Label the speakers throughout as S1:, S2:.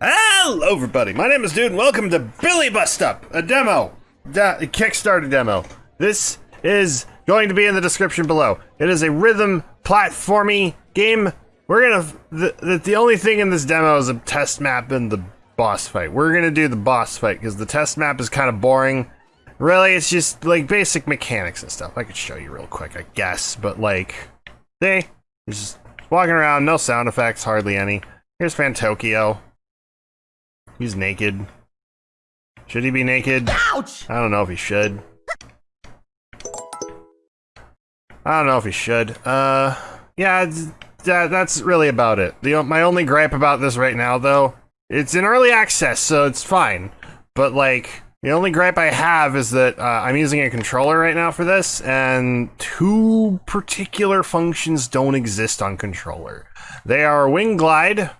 S1: Hello, everybody. My name is Dude, and welcome to Billy Bust Up, a demo, da- a Kickstarter demo. This is going to be in the description below. It is a rhythm platformy game. We're gonna the, the the only thing in this demo is a test map and the boss fight. We're gonna do the boss fight because the test map is kind of boring. Really, it's just like basic mechanics and stuff. I could show you real quick, I guess, but like, they just walking around, no sound effects, hardly any. Here's Fantokyo. He's naked. Should he be naked?
S2: Ouch!
S1: I don't know if he should. I don't know if he should. Uh, yeah, that, that's really about it. The my only gripe about this right now, though, it's in early access, so it's fine. But like, the only gripe I have is that uh, I'm using a controller right now for this, and two particular functions don't exist on controller. They are wing glide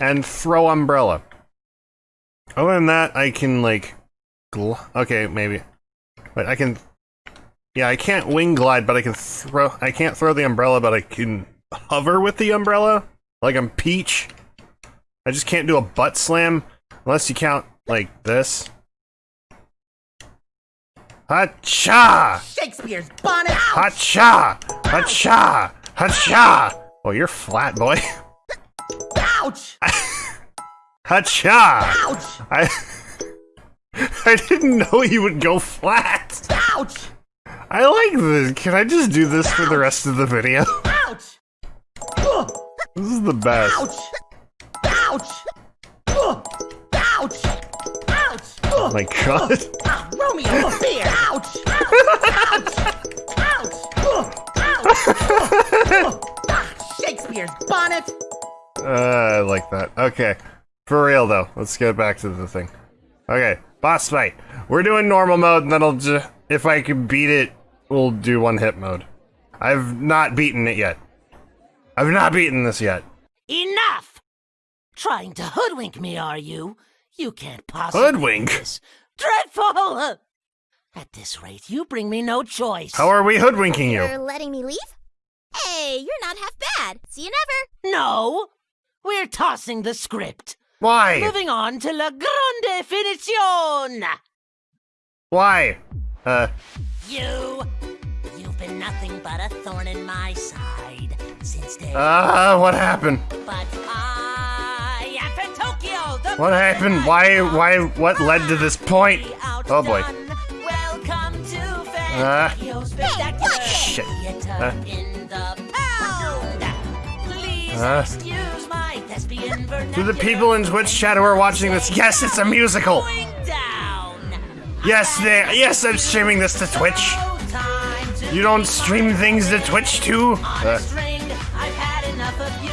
S1: and throw umbrella. Other than that, I can like, gl- okay, maybe, but I can. Yeah, I can't wing glide, but I can throw. I can't throw the umbrella, but I can hover with the umbrella, like I'm Peach. I just can't do a butt slam unless you count like this. Hacha!
S2: Shakespeare's bonnet!
S1: Hacha! Hacha! Hacha! Oh, you're flat, boy.
S2: Ouch!
S1: Hacha!
S2: Ouch!
S1: I I didn't know he would go flat.
S2: Ouch!
S1: I like this. Can I just do this for the rest of the video?
S2: Ouch!
S1: This is the best.
S2: Ouch! Ouch! Ouch! Ouch!
S1: Oh my god.
S2: Ah, Romeo, a beer! Ouch! Ouch! Ouch! Ouch! Ah, Shakespeare's bonnet!
S1: Uh, I like that. Okay. For real though, let's get back to the thing. Okay, boss fight. We're doing normal mode, and then I'll just, if I can beat it, we'll do one hit mode. I've not beaten it yet. I've not beaten this yet.
S3: Enough! Trying to hoodwink me, are you? You can't possibly.
S1: Hoodwink?
S3: do this. Dreadful! At this rate, you bring me no choice.
S1: How are we hoodwinking you?
S4: You're letting me leave? Hey, you're not half bad. See you never.
S3: No! We're tossing the script.
S1: Why?
S3: Moving on to la grande finition!
S1: Why? Uh,
S3: You. You've been nothing but a thorn in my side since day.
S1: uh, what happened?
S3: but I am Fantokyo. The
S1: What happened? Why, why, what led to this point? Oh boy.
S3: Welcome to
S1: Uh, shit. Uh.
S3: in the pound. Please
S1: Uh.
S3: Excuse my thespian
S1: To the people in Twitch chat who are watching this, yes, it's a musical. Yes, they, yes, I'm streaming this to Twitch.
S3: No time to
S1: You don't stream things to Twitch too? Uh.
S3: I've had enough of you.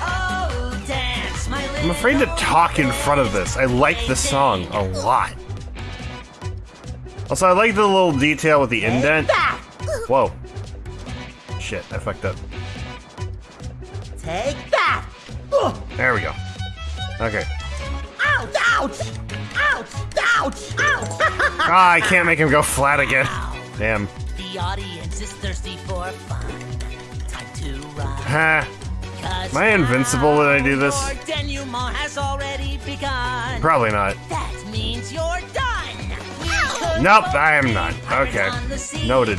S3: Oh, dance, my
S1: I'm afraid to talk in front of this. I like the song a lot. Also, I like the little detail with the indent. Whoa. Shit, I fucked up.
S2: Take!
S1: There we go. Okay.
S2: Ouch! Ouch! Ouch! Ouch! Ouch!
S1: Ah, I can't make him go flat again. Damn.
S3: The audience is thirsty for fun. Time to run. Cause
S1: Am I invincible when I do this?
S3: Your has already begun.
S1: Probably not.
S3: That means you're done.
S1: Nope, I am not. Okay.
S3: on the sea.
S1: Noted.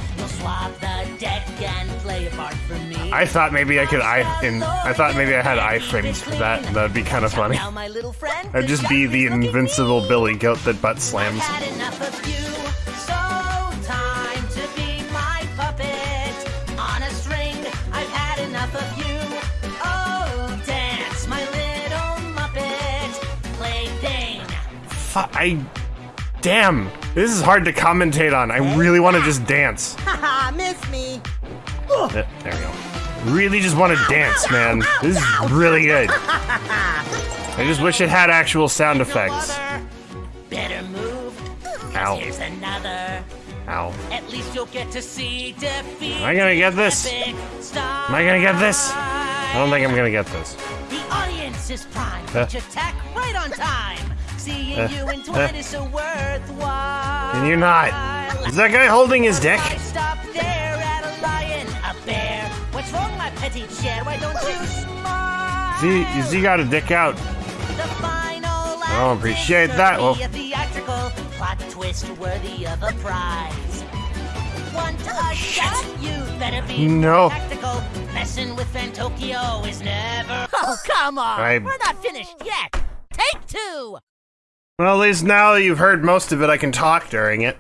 S1: I thought maybe I could I in I thought maybe I had iframes for that. and That'd be kind of funny.
S3: Now, my little friend,
S1: I'd just be the invincible Billy Goat that butt slams.
S3: Had enough of you, so time to be my puppet on a string. I've had enough of you. Oh, dance, my little muppet plaything.
S1: Fu- I damn. This is hard to commentate on. I really want to just dance.
S2: Haha!
S1: Uh, There we go. Really just want to dance, man. This is really good. I just wish it had actual sound effects.
S3: Better move.
S1: Ow.
S3: Here's another.
S1: Ow.
S3: At least you'll get to see defeat.
S1: Am I gonna get this?
S3: Am
S1: Am I gonna get this? I don't think I'm gonna get this.
S3: The audience is primed.
S1: Uh.
S3: Attack right on time. Seeing
S1: Uh,
S3: you in
S1: uh.
S3: twine is so worthwhile.
S1: Can you not? Is that guy holding his dick?
S3: What's wrong, my petty chair? Why don't you smile?
S1: Is he, is he got a dick out?
S3: The
S1: don't appreciate that. Well,
S3: Be a theatrical plot twist worthy of a prize. Want a oh, shot? You better be
S1: No.
S3: tactical. Messing with Fantokyo is never. Oh, come on!
S1: I-
S3: We're not finished yet. Take two.
S1: well, at least now that you've heard most of it, I can talk during it.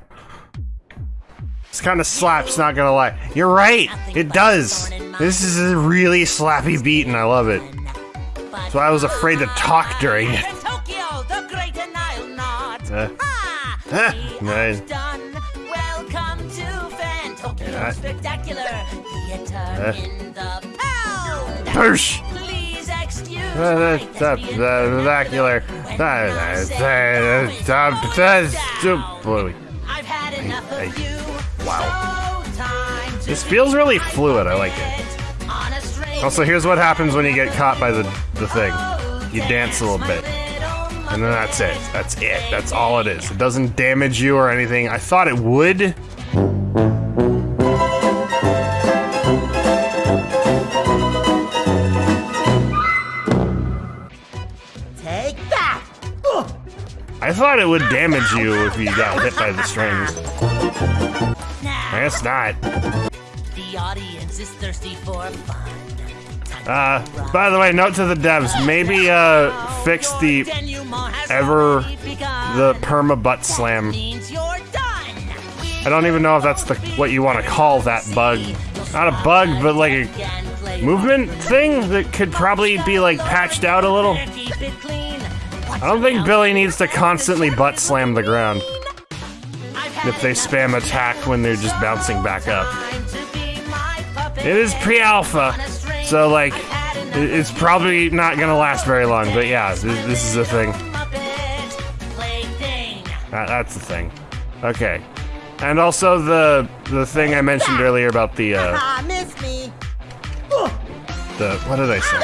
S1: This kind of slaps, not gonna lie. You're right, it does. This is a really slappy beat, and I love it. So I was afraid to talk during it.
S3: Tokyo, the great and I'll not.
S1: Uh,
S3: we
S1: nice.
S3: are done. Welcome to Fantokyo
S1: Yeah.
S3: Spectacular Theater
S1: Uh.
S3: in the Pound.
S1: Poosh!
S3: Please excuse
S1: Uh,
S3: my
S1: that's that's
S3: thespian
S1: spectacular.
S3: when I say
S1: Boy,
S3: I've had enough of you.
S1: Wow. This feels really fluid. I like it. Also, here's what happens when you get caught by the the thing. You dance a little bit, and then that's it. That's it. That's all it is. It doesn't damage you or anything. I thought it would. Thought it would damage you if you got hit by the strings. I guess not.
S3: the audience is thirsty for fun.
S1: Uh, by the way, note to the devs, maybe uh fix the ever the perma butt slam.
S3: means you're done.
S1: I don't even know if that's the what you want to call that bug. Not a bug, but like a movement thing that could probably be like patched out a little. I don't think Billy needs to constantly butt slam the ground if they spam attack when they're just bouncing back up. It is pre-alpha, so like it's probably not gonna last very long. But yeah, this, this is a thing. That, that's the thing. Okay, and also the the thing I mentioned earlier about the uh,
S2: Ah, miss me!
S1: the what did I say?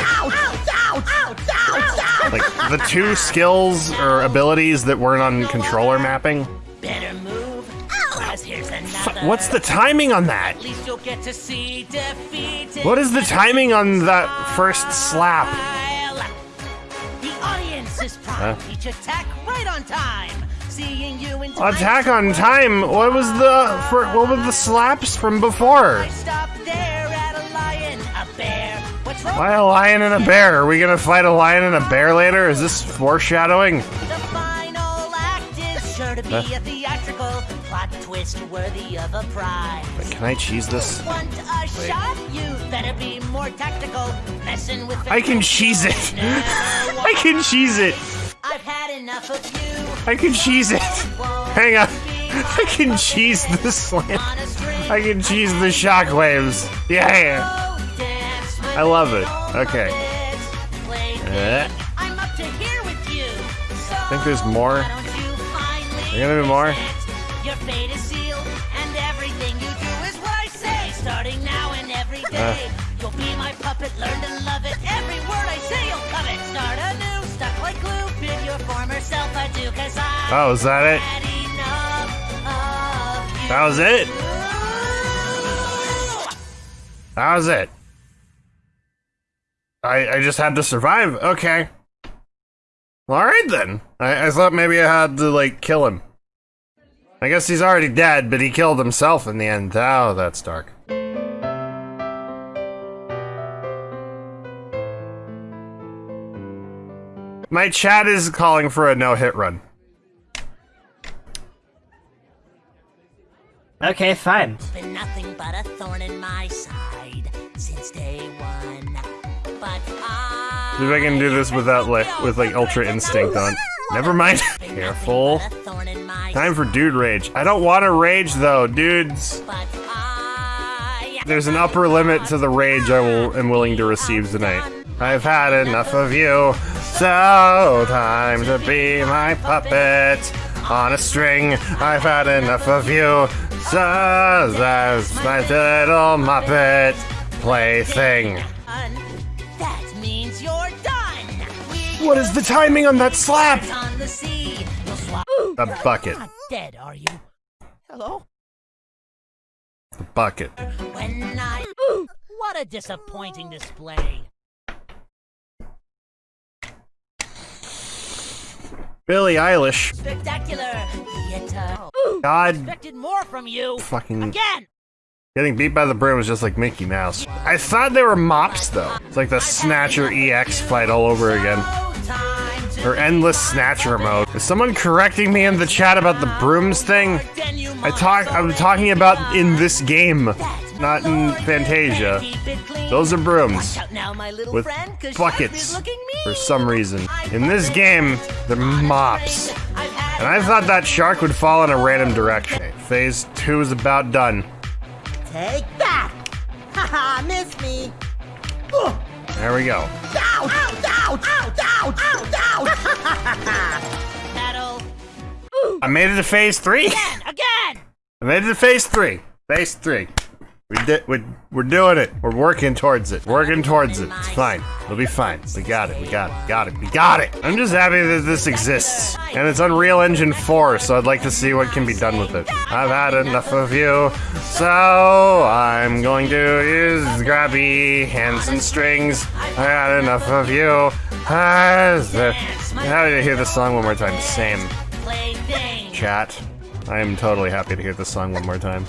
S1: Like the two skills or abilities that weren't on controller mapping.
S3: Better move, oh. 'cause here's another.
S1: What's the timing on that?
S3: At least you'll get to see defeat.
S1: What is the timing on that first slap?
S3: The audience is proud. Each attack right on time. Seeing you in time.
S1: Attack on time. What was the for, what were the slaps from before? Why a lion and a bear? Are we gonna fight a lion and a bear later? Is this foreshadowing?
S3: The final act is sure to be a theatrical plot twist worthy of a prize.
S1: Can I cheese this?
S3: Want a shot? You better be more tactical. Messing with
S1: I can cheese it. I can cheese it.
S3: I've had enough of you.
S1: I can cheese it. Hang on. I can cheese the slam.
S3: On a string.
S1: I can cheese the shockwaves. Yeah.
S3: With
S1: I love it. Okay.
S3: of it. Play thing. I'm up to here with you. So
S1: Think there's more?
S3: why don't you finally
S1: There gonna be more?
S3: Your fate is sealed, and everything you do is what I say. Starting now and every
S1: Uh.
S3: you'll be my puppet. Learn to love it. Every word I say, you'll covet. Start anew, stuck like glue. Bid your former self adieu, 'cause I
S1: Oh, is that it?
S3: had enough of you.
S1: That was it. That was it. I I just had to survive. Okay. All right then. I, I thought maybe I had to like kill him. I guess he's already dead, but he killed himself in the end. Oh, that's dark. My chat is calling for a no-hit run.
S5: Okay, fine.
S3: been nothing but a thorn in my side since day one.
S1: See if I can do this without like with like ultra instinct on. Never mind. Careful.
S3: nothing but a thorn in my
S1: Time for dude rage. I don't want to rage though, dudes. There's an upper limit to the rage I will am willing to receive tonight. I've had enough of you. So time to be my puppet on a string. I've had enough of you. So that's my little muppet plaything. What is the timing on that slap?
S3: the sea. You'll swap.
S1: A bucket.
S3: Not dead, are you? Hello?
S1: The bucket.
S3: When I. What a disappointing display.
S1: Billie Eilish.
S3: Spectacular theater.
S1: God
S3: Expected more from you.
S1: fucking
S3: Again.
S1: getting beat by the broom was just like Mickey Mouse. I thought they were mops though. It's like the Snatcher EX fight all over again.
S3: No time to
S1: Or endless Snatcher mode. Is someone correcting me in the chat about the brooms thing? I talk I'm talking about in this game, not in Fantasia. Those are brooms. with buckets for some reason. In this game, they're mops. And I thought that shark would fall in a random direction. Phase two is about done.
S2: Take that! Haha, miss me!
S1: There we go.
S2: Ouch! Ouch! Ouch! Ouch! Ouch! Ouch!
S3: Paddle.
S1: I made it to phase three.
S3: Again. Again.
S1: I made it to phase three. Phase three. We did. We, we're doing it. We're working towards it. Working towards it. It's fine. It'll be fine. We got it. We got it. Got it. We got it. I'm just happy that this exists, and it's Unreal Engine 4. So I'd like to see what can be done with it. I've had enough of you, so I'm going to use grabby hands and strings. I had enough of you. Ah, the- How did I hear the song one more time? Same. Chat. I am totally happy to hear this song one more time.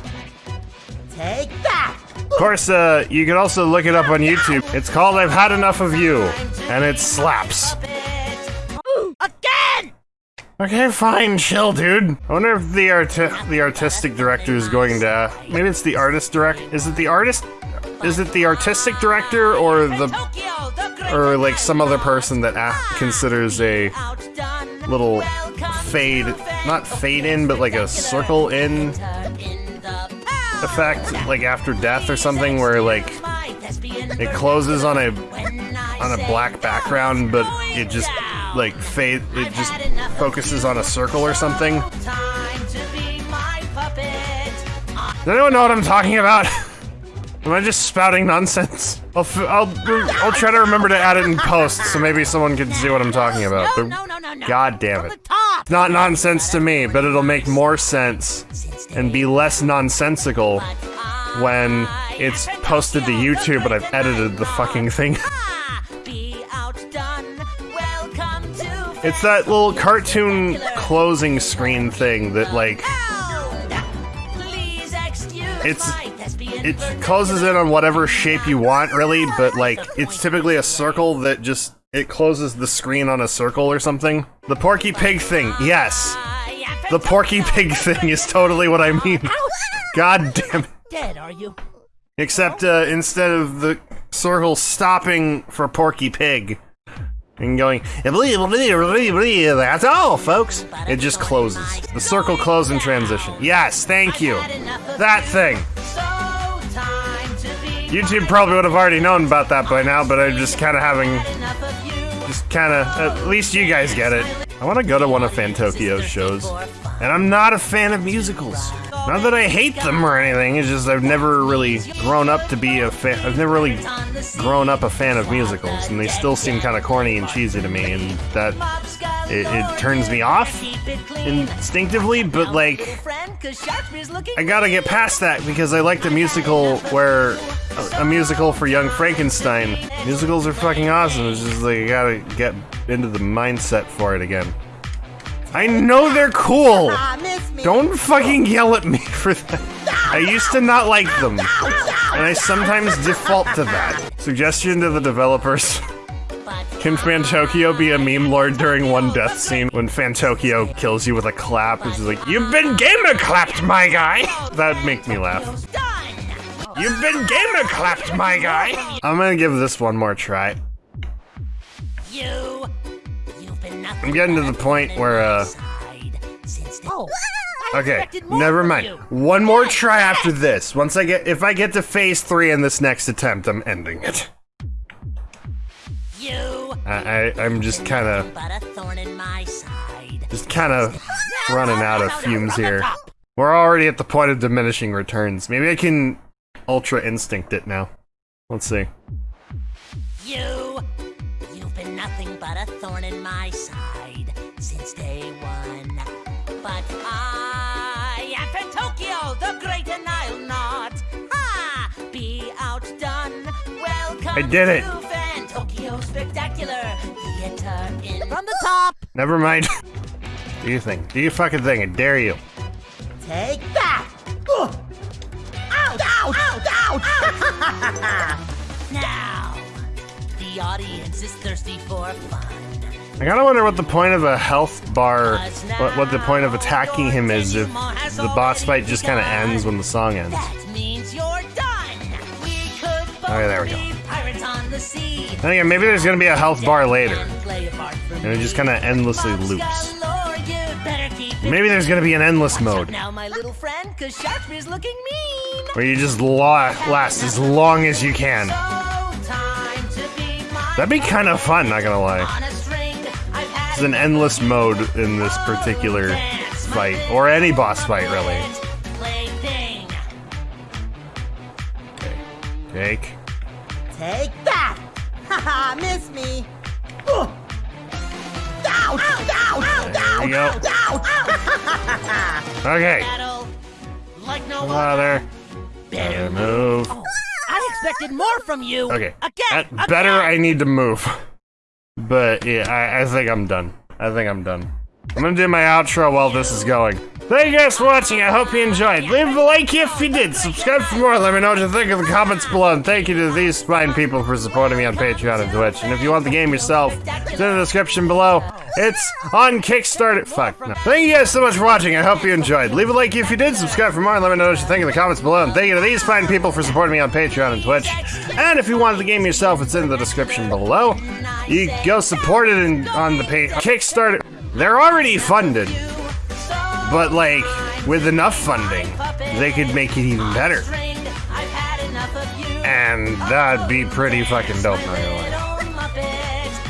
S2: Take!
S1: Of course, uh, you can also look it up on YouTube. It's called I've Had Enough of You, and it slaps.
S3: Again.
S1: Okay, fine, chill, dude. I wonder if the arti- the artistic director is going to. Maybe it's the artist direct. Is it the artist? Is it the artistic director or the
S3: Tokyo, the great
S1: or like some other person that considers a little fade, not fade in, but like a circle in
S3: in the power.
S1: Effect, like after death or something, where like it closes on a on a black background, but it just like fade. It just focuses on a circle or something.
S3: time to be my puppet.
S1: Does anyone know what I'm talking about? Am I just spouting nonsense? I'll, f- I'll, I'll try to remember to add it in post so maybe someone can see what I'm talking about. But. God damn it. It's not nonsense to me, but it'll make more sense and be less nonsensical when it's posted to YouTube but I've edited the fucking thing. It's that little cartoon closing screen thing that like It's- it closes in on whatever shape you want really, but like it's typically a circle that just it closes the screen on a circle or something. The Porky Pig thing, yes. The Porky Pig thing is totally what I mean. God damn it.
S3: Dead, are you?
S1: Except uh, instead of the circle stopping for Porky Pig and going, that's all, folks. It just closes. The circle close and transition. Yes, thank you. That thing. YouTube probably would have already known about that by now, but I'm just kind of having, just kind of, at least you guys get it. I want to go to one of Fantokyo's shows, and I'm not a fan of musicals. Not that I hate them or anything, it's just I've never really grown up to be a fan. I've never really grown up a fan of musicals, and they still seem kind of corny and cheesy to me, and that it, it turns me off instinctively, but like. I gotta get past that because I like the musical where a, a musical for Young Frankenstein. Musicals are fucking awesome. It's just like I gotta get into the mindset for it again. I know they're cool.
S2: Ah!
S1: Don't fucking yell at me for that. I used to not like them, and I sometimes default to that. Suggestion to the developers. Can Fantokyo be a meme lord during one death scene when Fantokyo kills you with a clap? Which is like, You've been gamer clapped, my guy! That'd make me laugh. You've been gamer clapped, my guy! I'm gonna give this one more try.
S3: You, you've been nothing
S1: I'm getting to the point where, uh,
S3: side since the- Oh,
S1: Okay, never mind. One more try after this. Once I get, if I get to phase three in this next attempt, I'm ending it.
S3: You,
S1: I, I I'm just kind of,
S3: but a thorn in my side.
S1: just kind of running out of fumes here. We're already at the point of diminishing returns. Maybe I can ultra instinct it now. Let's see.
S3: You, you've been nothing but a thorn in my side since day one. But I am Fantokyo, the great and I'll not. Ha! Be outdone. Welcome
S1: I did it.
S3: to Fantokyo Spectacular Theater in from the top.
S1: Never mind. Do your thing. Do your fucking thing. I dare you.
S2: Take that! Ugh. Ouch! Ouch! Ouch! Ouch!
S3: Now, the audience is thirsty for fun.
S1: I kind of wonder what the point of a health bar, what, what the point of attacking him is if the boss fight just kind of ends when the song ends.
S3: That means you're done. We could both
S1: Okay, there we go.
S3: be pirates on the sea.
S1: And again, maybe there's gonna be a health bar later,
S3: And play apart from
S1: and it just kind of endlessly loops.
S3: Galore, you better keep it
S1: Maybe there's gonna be an endless mode
S3: Now, my little friend, cause Sharkspeare's looking mean.
S1: where you just la- last as long as you can.
S3: So time to be my
S1: That'd be kind of fun, not gonna lie.
S3: On a string. I've had
S1: There's an endless mode in this particular fight, or any boss fight, really.
S3: Plaything.
S1: Take.
S2: Take that! Haha, miss me! Ugh. Ouch! Ouch! Ouch!
S1: There you go.
S2: Ouch! Ouch!
S1: Okay.
S3: Battle like no
S1: Come
S3: other.
S1: out there.
S3: Better
S1: Better move.
S3: I expected more from you.
S1: Okay.
S3: Again.
S1: At better, I need to move. But yeah, I, I think I'm done. I think I'm done. I'm gonna do my outro while this is going. Thank you guys for watching. I hope you enjoyed. Leave a like if you did. Subscribe for more. Let me know what you think in the comments below. And thank you to these fine people for supporting me on Patreon and Twitch. And if you want the game yourself, it's in the description below. It's on Kickstarter. Fuck. No. Thank you guys so much for watching. I hope you enjoyed. Leave a like if you did. Subscribe for more. And let me know what you think in the comments below. And thank you to these fine people for supporting me on Patreon and Twitch. And if you want the game yourself, it's in the description below. You go support it in, on the. Kickstarter. They're already funded. But like, with enough funding, they could make it even better. And that'd be pretty fucking dope, gonna.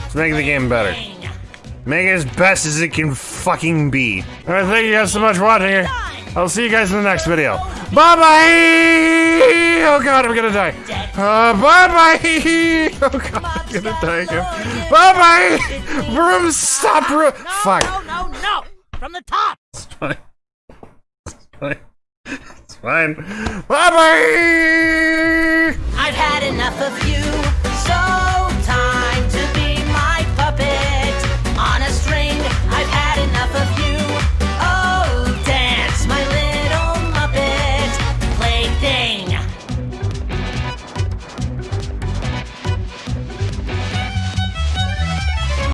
S1: Let's make the game better. Make it as best as it can fucking be. Alright, thank you guys so much for watching. I'll see you guys in the next video. Bye bye! Oh god, I'm gonna die. Uh, bye bye! Oh god, I'm gonna die again. Bye bye! Broom, stop! Broom. Fuck.
S3: No, no, no! From the top!
S1: It's fine. It's fine. It's fine. Bye bye!
S3: I've had enough of you. So